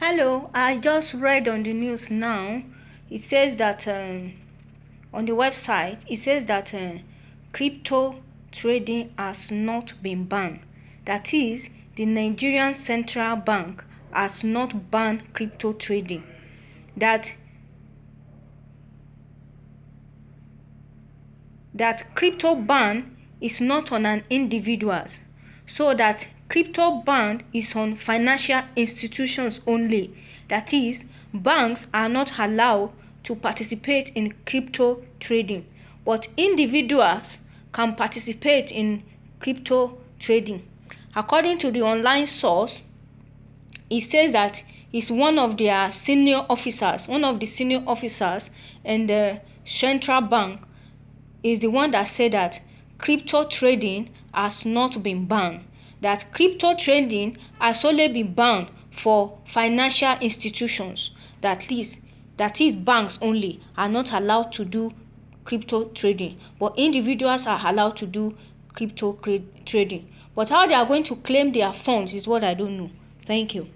Hello, I just read on the news now. It says that um, on the website, it says that uh, crypto trading has not been banned. That is, the Nigerian Central Bank has not banned crypto trading. That that crypto ban is not on an individuals so that crypto ban is on financial institutions only. That is, banks are not allowed to participate in crypto trading, but individuals can participate in crypto trading. According to the online source, it says that he's one of their senior officers, one of the senior officers in the central bank is the one that said that crypto trading has not been banned. That crypto trading has only been banned for financial institutions. That is, that is banks only are not allowed to do crypto trading, but individuals are allowed to do crypto trading. But how they are going to claim their funds is what I don't know. Thank you.